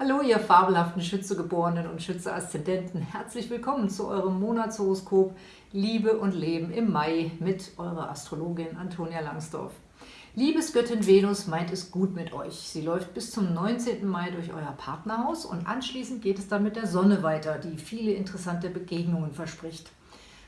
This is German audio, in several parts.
Hallo, ihr fabelhaften Schützegeborenen und Schütze-Aszendenten. Herzlich willkommen zu eurem Monatshoroskop Liebe und Leben im Mai mit eurer Astrologin Antonia Langsdorf. Liebesgöttin Venus meint es gut mit euch. Sie läuft bis zum 19. Mai durch euer Partnerhaus und anschließend geht es dann mit der Sonne weiter, die viele interessante Begegnungen verspricht.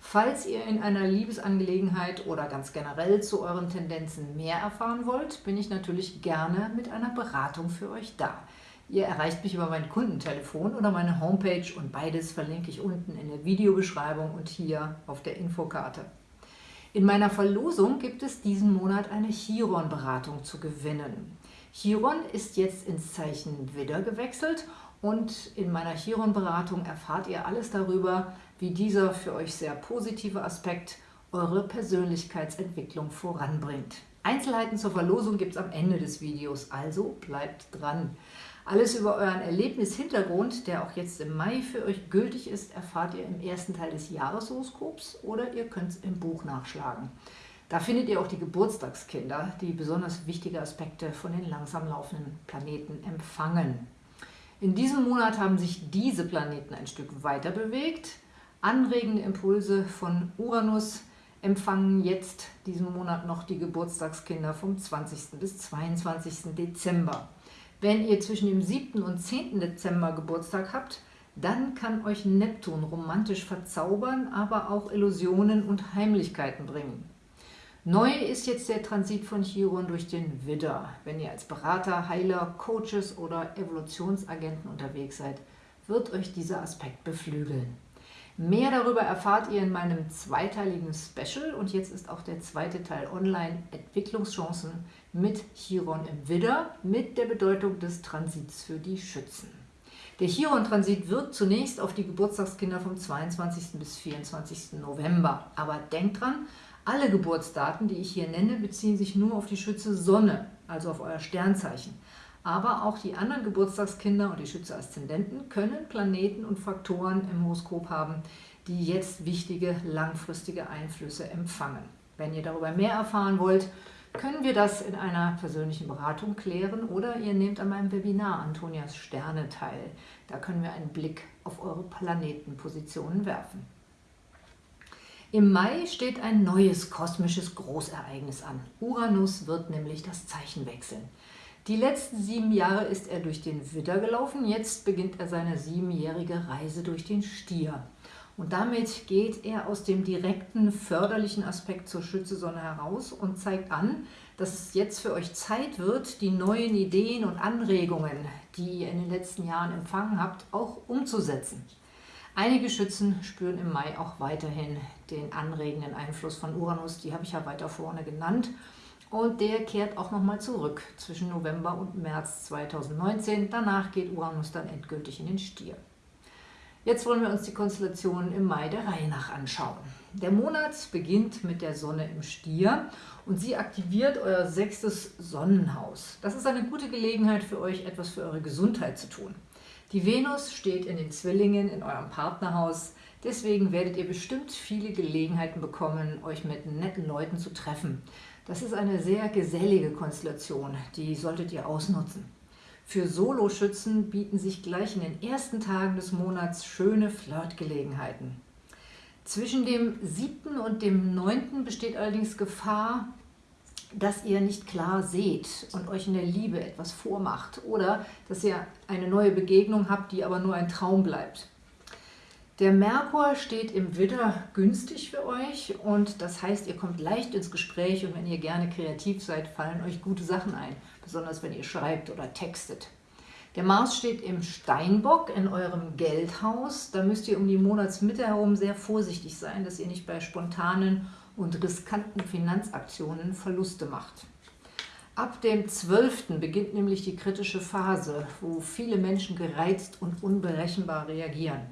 Falls ihr in einer Liebesangelegenheit oder ganz generell zu euren Tendenzen mehr erfahren wollt, bin ich natürlich gerne mit einer Beratung für euch da. Ihr erreicht mich über mein Kundentelefon oder meine Homepage und beides verlinke ich unten in der Videobeschreibung und hier auf der Infokarte. In meiner Verlosung gibt es diesen Monat eine Chiron-Beratung zu gewinnen. Chiron ist jetzt ins Zeichen Widder gewechselt und in meiner Chiron-Beratung erfahrt ihr alles darüber, wie dieser für euch sehr positive Aspekt eure Persönlichkeitsentwicklung voranbringt. Einzelheiten zur Verlosung gibt es am Ende des Videos, also bleibt dran. Alles über euren Erlebnishintergrund, der auch jetzt im Mai für euch gültig ist, erfahrt ihr im ersten Teil des Jahreshoroskops oder ihr könnt es im Buch nachschlagen. Da findet ihr auch die Geburtstagskinder, die besonders wichtige Aspekte von den langsam laufenden Planeten empfangen. In diesem Monat haben sich diese Planeten ein Stück weiter bewegt. Anregende Impulse von Uranus empfangen jetzt diesen Monat noch die Geburtstagskinder vom 20. bis 22. Dezember. Wenn ihr zwischen dem 7. und 10. Dezember Geburtstag habt, dann kann euch Neptun romantisch verzaubern, aber auch Illusionen und Heimlichkeiten bringen. Neu ist jetzt der Transit von Chiron durch den Widder. Wenn ihr als Berater, Heiler, Coaches oder Evolutionsagenten unterwegs seid, wird euch dieser Aspekt beflügeln. Mehr darüber erfahrt ihr in meinem zweiteiligen Special und jetzt ist auch der zweite Teil online Entwicklungschancen mit Chiron im Widder mit der Bedeutung des Transits für die Schützen. Der Chiron-Transit wirkt zunächst auf die Geburtstagskinder vom 22. bis 24. November. Aber denkt dran, alle Geburtsdaten, die ich hier nenne, beziehen sich nur auf die Schütze Sonne, also auf euer Sternzeichen. Aber auch die anderen Geburtstagskinder und die Schütze Aszendenten können Planeten und Faktoren im Horoskop haben, die jetzt wichtige langfristige Einflüsse empfangen. Wenn ihr darüber mehr erfahren wollt, können wir das in einer persönlichen Beratung klären oder ihr nehmt an meinem Webinar Antonias Sterne teil. Da können wir einen Blick auf eure Planetenpositionen werfen. Im Mai steht ein neues kosmisches Großereignis an. Uranus wird nämlich das Zeichen wechseln. Die letzten sieben Jahre ist er durch den Widder gelaufen, jetzt beginnt er seine siebenjährige Reise durch den Stier. Und damit geht er aus dem direkten förderlichen Aspekt zur Schützesonne heraus und zeigt an, dass es jetzt für euch Zeit wird, die neuen Ideen und Anregungen, die ihr in den letzten Jahren empfangen habt, auch umzusetzen. Einige Schützen spüren im Mai auch weiterhin den anregenden Einfluss von Uranus, die habe ich ja weiter vorne genannt. Und der kehrt auch nochmal zurück zwischen November und März 2019. Danach geht Uranus dann endgültig in den Stier. Jetzt wollen wir uns die Konstellationen im Mai der Reihe nach anschauen. Der Monat beginnt mit der Sonne im Stier und sie aktiviert euer sechstes Sonnenhaus. Das ist eine gute Gelegenheit für euch, etwas für eure Gesundheit zu tun. Die Venus steht in den Zwillingen in eurem Partnerhaus, deswegen werdet ihr bestimmt viele Gelegenheiten bekommen, euch mit netten Leuten zu treffen. Das ist eine sehr gesellige Konstellation, die solltet ihr ausnutzen. Für Soloschützen bieten sich gleich in den ersten Tagen des Monats schöne Flirtgelegenheiten. Zwischen dem 7. und dem 9. besteht allerdings Gefahr, dass ihr nicht klar seht und euch in der Liebe etwas vormacht oder dass ihr eine neue Begegnung habt, die aber nur ein Traum bleibt. Der Merkur steht im Widder günstig für euch und das heißt, ihr kommt leicht ins Gespräch und wenn ihr gerne kreativ seid, fallen euch gute Sachen ein, besonders wenn ihr schreibt oder textet. Der Mars steht im Steinbock in eurem Geldhaus. Da müsst ihr um die Monatsmitte herum sehr vorsichtig sein, dass ihr nicht bei spontanen und riskanten Finanzaktionen Verluste macht. Ab dem 12. beginnt nämlich die kritische Phase, wo viele Menschen gereizt und unberechenbar reagieren.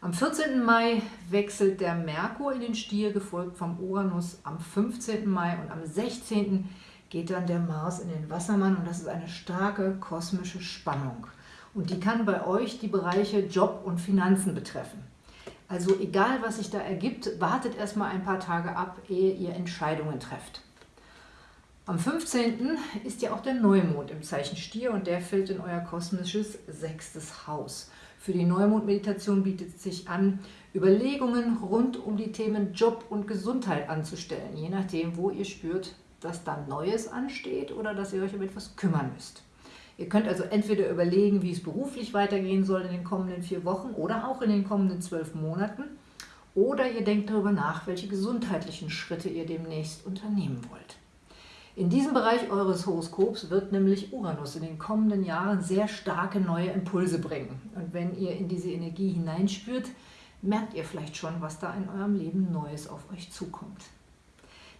Am 14. Mai wechselt der Merkur in den Stier, gefolgt vom Uranus am 15. Mai und am 16. geht dann der Mars in den Wassermann und das ist eine starke kosmische Spannung. Und die kann bei euch die Bereiche Job und Finanzen betreffen. Also egal, was sich da ergibt, wartet erstmal ein paar Tage ab, ehe ihr Entscheidungen trefft. Am 15. ist ja auch der Neumond im Zeichen Stier und der fällt in euer kosmisches sechstes Haus. Für die Neumond-Meditation bietet es sich an, Überlegungen rund um die Themen Job und Gesundheit anzustellen, je nachdem, wo ihr spürt, dass da Neues ansteht oder dass ihr euch um etwas kümmern müsst. Ihr könnt also entweder überlegen, wie es beruflich weitergehen soll in den kommenden vier Wochen oder auch in den kommenden zwölf Monaten. Oder ihr denkt darüber nach, welche gesundheitlichen Schritte ihr demnächst unternehmen wollt. In diesem Bereich eures Horoskops wird nämlich Uranus in den kommenden Jahren sehr starke neue Impulse bringen. Und wenn ihr in diese Energie hineinspürt, merkt ihr vielleicht schon, was da in eurem Leben Neues auf euch zukommt.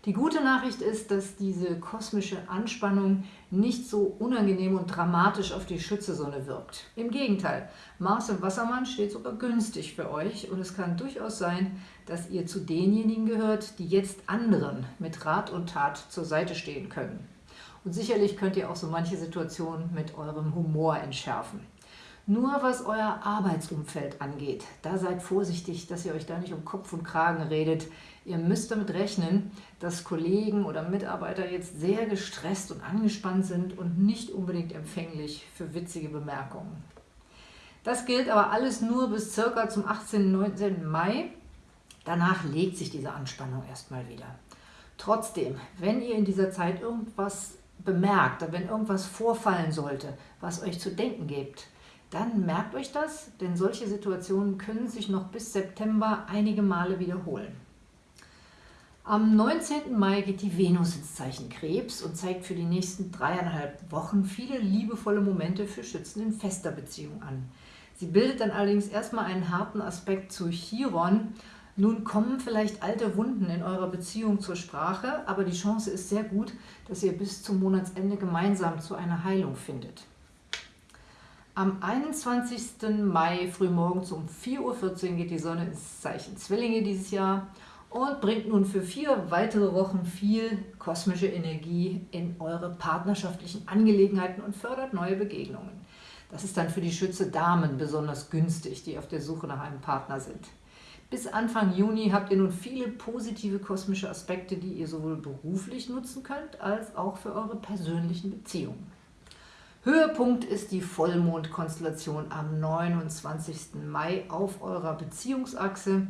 Die gute Nachricht ist, dass diese kosmische Anspannung nicht so unangenehm und dramatisch auf die Schützesonne wirkt. Im Gegenteil, Mars im Wassermann steht sogar günstig für euch und es kann durchaus sein, dass ihr zu denjenigen gehört, die jetzt anderen mit Rat und Tat zur Seite stehen können. Und sicherlich könnt ihr auch so manche Situationen mit eurem Humor entschärfen. Nur was euer Arbeitsumfeld angeht, da seid vorsichtig, dass ihr euch da nicht um Kopf und Kragen redet. Ihr müsst damit rechnen, dass Kollegen oder Mitarbeiter jetzt sehr gestresst und angespannt sind und nicht unbedingt empfänglich für witzige Bemerkungen. Das gilt aber alles nur bis circa zum 18. und 19. Mai. Danach legt sich diese Anspannung erstmal wieder. Trotzdem, wenn ihr in dieser Zeit irgendwas bemerkt, wenn irgendwas vorfallen sollte, was euch zu denken gibt, dann merkt euch das, denn solche Situationen können sich noch bis September einige Male wiederholen. Am 19. Mai geht die Venus ins Zeichen Krebs und zeigt für die nächsten dreieinhalb Wochen viele liebevolle Momente für Schützen in fester Beziehung an. Sie bildet dann allerdings erstmal einen harten Aspekt zu Chiron. Nun kommen vielleicht alte Wunden in eurer Beziehung zur Sprache, aber die Chance ist sehr gut, dass ihr bis zum Monatsende gemeinsam zu einer Heilung findet. Am 21. Mai frühmorgens um 4.14 Uhr geht die Sonne ins Zeichen Zwillinge dieses Jahr und bringt nun für vier weitere Wochen viel kosmische Energie in eure partnerschaftlichen Angelegenheiten und fördert neue Begegnungen. Das ist dann für die Schütze Damen besonders günstig, die auf der Suche nach einem Partner sind. Bis Anfang Juni habt ihr nun viele positive kosmische Aspekte, die ihr sowohl beruflich nutzen könnt, als auch für eure persönlichen Beziehungen. Höhepunkt ist die Vollmondkonstellation am 29. Mai auf eurer Beziehungsachse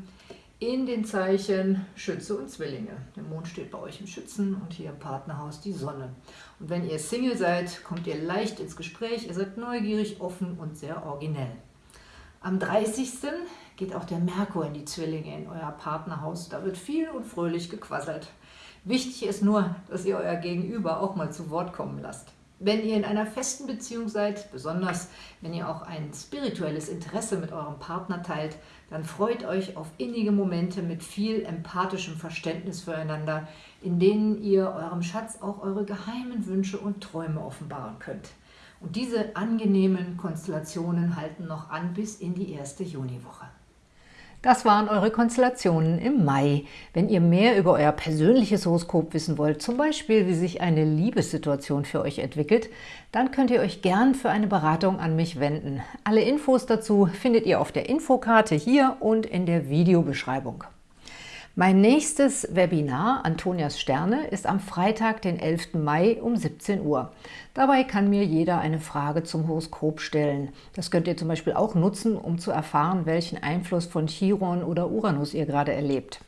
in den Zeichen Schütze und Zwillinge. Der Mond steht bei euch im Schützen und hier im Partnerhaus die Sonne. Und wenn ihr Single seid, kommt ihr leicht ins Gespräch, ihr seid neugierig, offen und sehr originell. Am 30. geht auch der Merkur in die Zwillinge in euer Partnerhaus. Da wird viel und fröhlich gequasselt. Wichtig ist nur, dass ihr euer Gegenüber auch mal zu Wort kommen lasst. Wenn ihr in einer festen Beziehung seid, besonders wenn ihr auch ein spirituelles Interesse mit eurem Partner teilt, dann freut euch auf innige Momente mit viel empathischem Verständnis füreinander, in denen ihr eurem Schatz auch eure geheimen Wünsche und Träume offenbaren könnt. Und diese angenehmen Konstellationen halten noch an bis in die erste Juniwoche. Das waren eure Konstellationen im Mai. Wenn ihr mehr über euer persönliches Horoskop wissen wollt, zum Beispiel wie sich eine Liebessituation für euch entwickelt, dann könnt ihr euch gern für eine Beratung an mich wenden. Alle Infos dazu findet ihr auf der Infokarte hier und in der Videobeschreibung. Mein nächstes Webinar, Antonias Sterne, ist am Freitag, den 11. Mai um 17 Uhr. Dabei kann mir jeder eine Frage zum Horoskop stellen. Das könnt ihr zum Beispiel auch nutzen, um zu erfahren, welchen Einfluss von Chiron oder Uranus ihr gerade erlebt.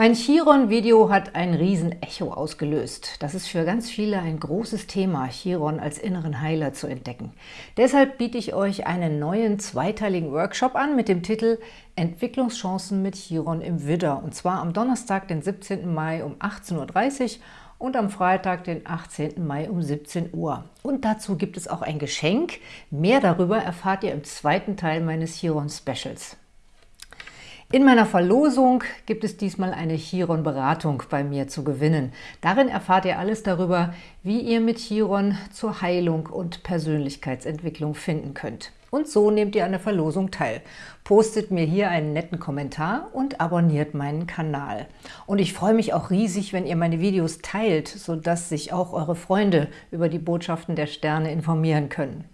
Mein Chiron-Video hat ein Riesen-Echo ausgelöst. Das ist für ganz viele ein großes Thema, Chiron als inneren Heiler zu entdecken. Deshalb biete ich euch einen neuen zweiteiligen Workshop an mit dem Titel Entwicklungschancen mit Chiron im Widder. Und zwar am Donnerstag, den 17. Mai um 18.30 Uhr und am Freitag, den 18. Mai um 17 Uhr. Und dazu gibt es auch ein Geschenk. Mehr darüber erfahrt ihr im zweiten Teil meines Chiron-Specials. In meiner Verlosung gibt es diesmal eine Chiron-Beratung bei mir zu gewinnen. Darin erfahrt ihr alles darüber, wie ihr mit Chiron zur Heilung und Persönlichkeitsentwicklung finden könnt. Und so nehmt ihr an der Verlosung teil. Postet mir hier einen netten Kommentar und abonniert meinen Kanal. Und ich freue mich auch riesig, wenn ihr meine Videos teilt, sodass sich auch eure Freunde über die Botschaften der Sterne informieren können.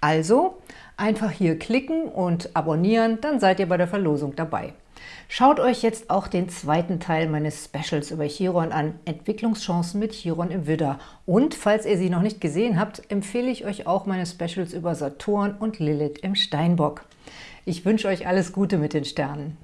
Also, Einfach hier klicken und abonnieren, dann seid ihr bei der Verlosung dabei. Schaut euch jetzt auch den zweiten Teil meines Specials über Chiron an, Entwicklungschancen mit Chiron im Widder. Und falls ihr sie noch nicht gesehen habt, empfehle ich euch auch meine Specials über Saturn und Lilith im Steinbock. Ich wünsche euch alles Gute mit den Sternen.